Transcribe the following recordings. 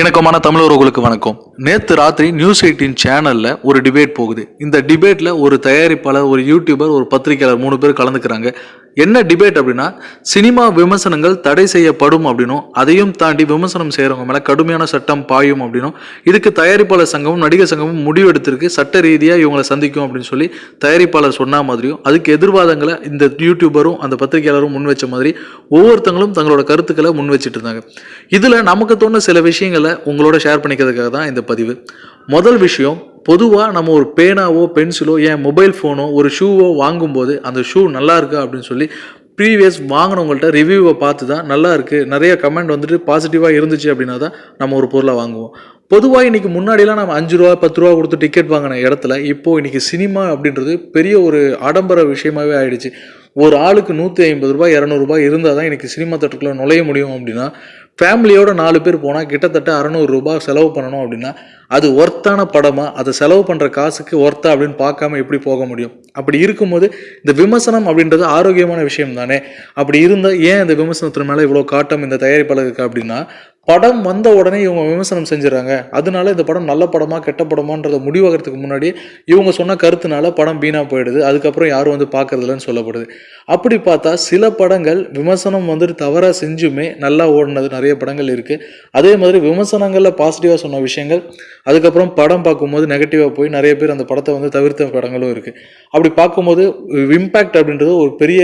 இணக்கமான தமிழர்களுக்கு வணக்கம். நேற்று ராத்திரி நியூஸ் எயிட்டின் சேனலில் ஒரு டிபேட் போகுது. இந்த டிபேட்டில் ஒரு தயாரிப்பாளர் ஒரு யூடியூபர் ஒரு பத்திரிகையாளர் மூணு பேர் கலந்துக்கிறாங்க. என்ன டிபேட் அப்படின்னா சினிமா விமர்சனங்கள் தடை செய்யப்படும் அப்படின்னும் அதையும் தாண்டி விமர்சனம் செய்கிறவங்க மேலே கடுமையான சட்டம் பாயும் அப்படின்னும் இதுக்கு தயாரிப்பாளர் சங்கமும் நடிகர் சங்கமும் முடிவெடுத்திருக்கு. சட்ட ரீதியாக இவங்களை சந்திக்கும் அப்படின்னு சொல்லி தயாரிப்பாளர் சொன்ன மாதிரியும் அதுக்கு எதிர்வாதங்களை இந்த யூடியூபரும் அந்த பத்திரிகையாளரும் முன் வச்ச மாதிரி ஒவ்வொருத்தங்களும் தங்களோட கருத்துக்களை முன் வச்சுட்டு இருந்தாங்க. இதில் நமக்கு தோணு சில விஷயங்களை உங்களோட ஷேர் பண்ணிக்கிறதுக்காக தான் இந்த பதிவு. முதல் விஷயம் பொதுவாக நம்ம ஒரு பேனாவோ பென்சிலோ ஏன் மொபைல் ஃபோனோ ஒரு ஷூவோ வாங்கும்போது அந்த ஷூ நல்லா இருக்கா அப்படின்னு சொல்லி ப்ரீவியஸ் வாங்கினவங்கள்ட்ட ரிவ்யூவை பார்த்து தான் நல்லா இருக்குது நிறைய கமெண்ட் வந்துட்டு பாசிட்டிவாக இருந்துச்சு அப்படின்னா தான் நம்ம ஒரு பொருளை வாங்குவோம். பொதுவாக இன்றைக்கி முன்னாடிலாம் நம்ம அஞ்சு ரூபா பத்து ரூபா கொடுத்து டிக்கெட் வாங்கின இடத்துல இப்போ இன்றைக்கி சினிமா அப்படின்றது பெரிய ஒரு ஆடம்பர விஷயமாவே ஆயிடுச்சு. ஒரு ஆளுக்கு நூற்றி ஐம்பது ரூபாய் இரநூறுபா இருந்தால் தான் இன்றைக்கி சினிமா தேட்டருக்குள்ள நுழைய முடியும் அப்படின்னா ஃபேமிலியோட நாலு பேர் போனால் கிட்டத்தட்ட அறநூறு ரூபாய் செலவு பண்ணணும் அப்படின்னா அது ஒர்த்தான படமாக அதை செலவு பண்ணுற காசுக்கு ஒர்த்தா அப்படின்னு பார்க்காம எப்படி போக முடியும்? அப்படி இருக்கும்போது இந்த விமர்சனம் அப்படின்றது ஆரோக்கியமான விஷயம் தானே அப்படி இருந்தால் ஏன் இந்த விமர்சனத்தின் மேலே இவ்வளோ காட்டம் இந்த தயாரிப்பாளருக்கு அப்படின்னா படம் வந்த உடனே இவங்க விமர்சனம் செஞ்சுறாங்க. அதனால இந்த படம் நல்ல படமா கெட்ட படமான்றத முடிவாகிறதுக்கு முன்னாடி இவங்க சொன்ன கருத்துனால படம் வீணா போயிடுது. அதுக்கப்புறம் யாரும் வந்து பார்க்கறதில்லன்னு சொல்லப்படுது. அப்படி பார்த்தா சில படங்கள் விமர்சனம் வந்துட்டு தவறாக செஞ்சுமே நல்லா ஓடினது நிறைய படங்கள் இருக்குது அதே மாதிரி விமர்சனங்களில் பாசிட்டிவாக சொன்ன விஷயங்கள் அதுக்கப்புறம் படம் பார்க்கும்போது நெகட்டிவாக போய் நிறைய பேர் அந்த படத்தை வந்து தவிர்த்த படங்களும் இருக்குது அப்படி பார்க்கும்போது இம்பேக்ட் அப்படின்றது ஒரு பெரிய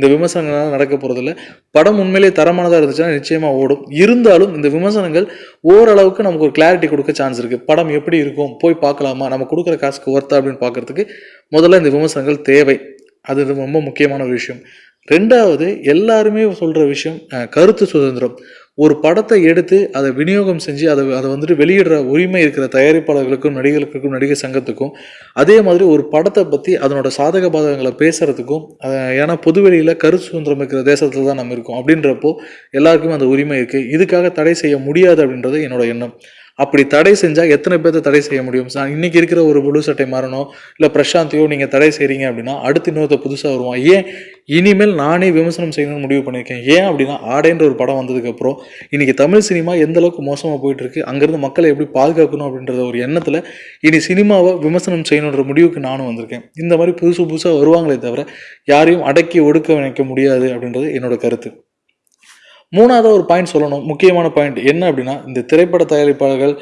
இந்த விமர்சனங்கள்லாம் நடக்க போகிறதில்ல படம் உண்மையிலேயே தரமானதாக இருந்துச்சுன்னா நிச்சயமாக ஓடும். இருந்தாலும் இந்த விமர்சனங்கள் ஓரளவுக்கு நமக்கு ஒரு கிளாரிட்டி கொடுக்க சான்ஸ் இருக்குது படம் எப்படி இருக்கும்? போய் பார்க்கலாமா? நம்ம கொடுக்குற காசுக்கு ஒர்த்தா அப்படின்னு பார்க்குறதுக்கு முதல்ல இந்த விமர்சனங்கள் தேவை. அது ரொம்ப முக்கியமான ஒரு விஷயம். ரெண்டாவது எல்லாருமே சொல்கிற விஷயம் கருத்து சுதந்திரம். ஒரு படத்தை எடுத்து அதை விநியோகம் செஞ்சு அதை அதை வந்துட்டு வெளியிடுற உரிமை இருக்கிற தயாரிப்பாளர்களுக்கும் நடிகர்களுக்கும் நடிகர் சங்கத்துக்கும் அதே மாதிரி ஒரு படத்தை பற்றி அதனோட சாதக பாதகங்களை பேசுகிறதுக்கும் ஏன்னா பொதுவெளியில் கரு சுதந்திரம் இருக்கிற தேசத்தில் தான் நம்ம இருக்கோம். அப்படின்றப்போ எல்லாருக்குமே அந்த உரிமை இருக்குது இதுக்காக தடை செய்ய முடியாது அப்படின்றது என்னோட எண்ணம். அப்படி தடை செஞ்சால் எத்தனை பேர்த்த தடை செய்ய முடியும்? சார் இன்றைக்கி இருக்கிற ஒரு புழு சட்டை மாறணும் இல்லை பிரசாந்தியோ நீங்கள் தடை செய்கிறீங்க அப்படின்னா அடுத்து இன்னொருத்த புதுசாக வருவான். ஏன் இனிமேல் நானே விமர்சனம் செய்யணும்னு முடிவு பண்ணியிருக்கேன். ஏன் அப்படின்னா ஆடைன்ற ஒரு படம் வந்ததுக்கப்புறம் இன்னைக்கு தமிழ் சினிமா எந்த அளவுக்கு மோசமாக போயிட்டுருக்கு அங்கேருந்து மக்களை எப்படி பாதுகாக்கணும் அப்படின்றத ஒரு எண்ணத்தில் இனி சினிமாவை விமர்சனம் செய்யணுன்ற முடிவுக்கு நானும் வந்திருக்கேன். இந்த மாதிரி புதுசு புதுசாக வருவாங்களே தவிர யாரையும் அடக்கி ஒடுக்க வைக்க முடியாது அப்படின்றது என்னோட கருத்து. மூணாவதாக ஒரு பாயிண்ட் சொல்லணும். முக்கியமான பாயிண்ட் என்ன அப்படின்னா இந்த திரைப்பட தயாரிப்பாளர்கள்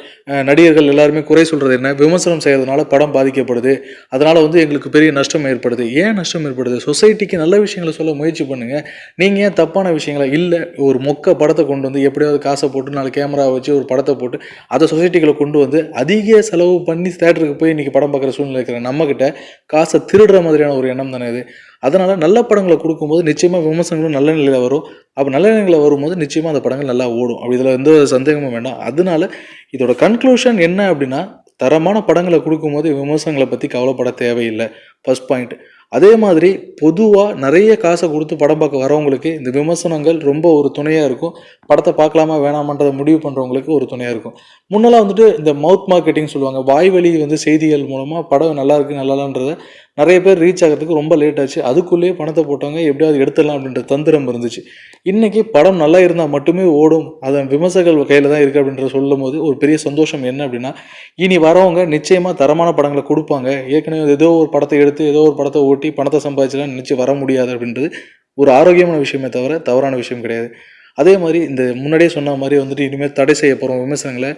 நடிகர்கள் எல்லாருமே குறை சொல்கிறது என்ன? விமர்சனம் செய்கிறதுனால படம் பாதிக்கப்படுது. அதனால் வந்து எங்களுக்கு பெரிய நஷ்டம் ஏற்படுது. ஏன் நஷ்டம் ஏற்படுது? சொசைட்டிக்கு நல்ல விஷயங்களை சொல்ல முயற்சி பண்ணுங்கள் நீங்கள் ஏன் தப்பான விஷயங்களை இல்லை ஒரு மொக்க படத்தை கொண்டு வந்து எப்படியாவது காசை போட்டு நாலு கேமரா வச்சு ஒரு படத்தை போட்டு அதை சொசைட்டிகளை கொண்டு வந்து அதிக செலவு பண்ணி தேட்டருக்கு போய் இன்றைக்கி படம் பார்க்குற சூழ்நிலை இருக்கிற நம்மக்கிட்ட காசை திருடுற மாதிரியான ஒரு எண்ணம் தானே இது. அதனால் நல்ல படங்களை கொடுக்கும்போது நிச்சயமாக விமர்சனங்களும் நல்ல நிலையில் வரும். அப்போ நல்ல நிலையில் வரும் வரும்போது நிச்சயமாக அந்த படங்கள் நல்லா ஓடும். அப்படி இதில் எந்த ஒரு சந்தேகமும் வேண்டாம். அதனால இதோட கன்க்ளூஷன் என்ன அப்படின்னா தரமான படங்களை கொடுக்கும்போது விமர்சனங்களை பற்றி கவலைப்பட தேவையில்லை. ஃபஸ்ட் பாயிண்ட் அதே மாதிரி பொதுவாக நிறைய காசை கொடுத்து படம் பார்க்க வரவங்களுக்கு இந்த விமர்சனங்கள் ரொம்ப ஒரு துணையாக இருக்கும். படத்தை பார்க்கலாமா வேணாமான்றதை முடிவு பண்ணுறவங்களுக்கு ஒரு துணையாக இருக்கும். முன்னெல்லாம் வந்துட்டு இந்த மவுத் மார்க்கெட்டிங் சொல்லுவாங்க. வாய் வழி வந்து செய்திகள் மூலமாக படம் நல்லா இருக்கு நல்லாலான்றத நிறைய பேர் ரீச் ஆகிறதுக்கு ரொம்ப லேட் ஆச்சு. அதுக்குள்ளேயே பணத்தை போட்டவங்க எப்படியாவது எடுத்துடலாம் அப்படின்ற தந்திரம் இருந்துச்சு. இன்றைக்கி படம் நல்லா இருந்தால் மட்டுமே ஓடும். அதன் விமர்சகர்கள் கையில் தான் இருக்குது அப்படின்ற சொல்லும் போது ஒரு பெரிய சந்தோஷம் என்ன அப்படின்னா இனி வரவங்க நிச்சயமாக தரமான படங்களை கொடுப்பாங்க. ஏற்கனவே ஏதோ ஒரு படத்தை எடுத்து ஏதோ ஒரு படத்தை ஓட்டி பணத்தை சம்பாதிச்சலாம் நினச்சி வர முடியாது அப்படின்றது ஒரு ஆரோக்கியமான விஷயமே தவிர தவறான விஷயம் கிடையாது. அதே மாதிரி இந்த முன்னாடியே சொன்ன மாதிரி வந்துட்டு இனிமேல் தடை செய்ய போகிறோம் விமர்சனங்களை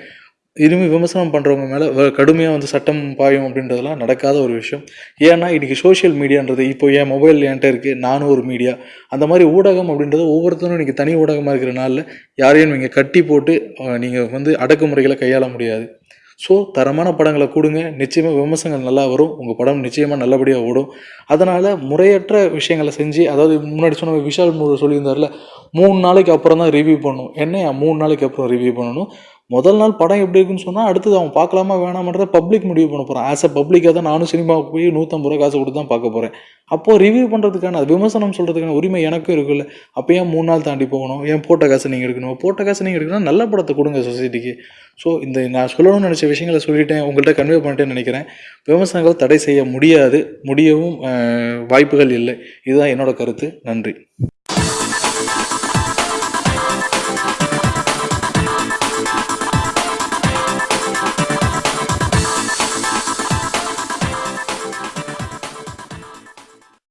இனிமேல் விமர்சனம் பண்ணுறவங்க மேலே கடுமையாக வந்து சட்டம் பாயும் அப்படின்றதெல்லாம் நடக்காத ஒரு விஷயம். ஏன்னா இன்றைக்கி சோஷியல் மீடியான்றது இப்போ என் மொபைல் என்கிட்ட இருக்குது நானும் ஒரு மீடியா அந்த மாதிரி ஊடகம் அப்படின்றது ஒவ்வொருத்தரும் இன்றைக்கி தனி ஊடகமாக இருக்கிற நாளில் யாரையும் நீங்கள் கட்டி போட்டு நீங்கள் வந்து அடக்குமுறைகளை கையாள முடியாது. ஸோ தரமான படங்களை கொடுங்க. நிச்சயமாக விமர்சனங்கள் நல்லா வரும். உங்கள் படம் நிச்சயமாக நல்லபடியாக ஓடும். அதனால் முறையற்ற விஷயங்களை செஞ்சு அதாவது முன்னாடி சொன்ன விஷால் மு- சொல்லியிருந்தார்ல மூணு நாளைக்கு அப்புறம் தான் ரிவ்யூ பண்ணணும். என்னையா? மூணு நாளைக்கு அப்புறம் ரிவ்யூ பண்ணணும். முதல் நாள் படம் எப்படி இருக்குன்னு சொன்னால் அடுத்தது அவன் பார்க்கலாமா வேணாமன்றத பப்ளிக் முடிவு பண்ண போகிறான் ஆஸ் அ பப்ளிக்காக தான் நானும் சினிமாவுக்கு போய் நூற்றம்பது ரூபா காசு கொடுத்து தான் பார்க்க போகிறேன் அப்போது ரிவ்யூ பண்ணுறதுக்கான அது விமர்சனம் சொல்கிறதுக்கான உரிமை எனக்கும் இருக்குல்ல. அப்போ ஏன் மூணு நாள் தாண்டி போகணும்? ஏன் போட்ட காசு நீங்கள் எடுக்கணும்? போட்ட காசு நீங்கள் எடுக்கணும் நல்ல படத்தை கொடுங்க சொசைட்டிக்கு ஸோ இந்த நான் சொல்லணும்னு நினச்ச விஷயங்களை சொல்லிட்டேன். உங்கள்கிட்ட கன்வே பண்ணிட்டேன்னு நினைக்கிறேன். விமர்சனங்கள் தடை செய்ய முடியாது. முடியவும் வாய்ப்புகள் இல்லை. இதுதான் என்னோட கருத்து. நன்றி.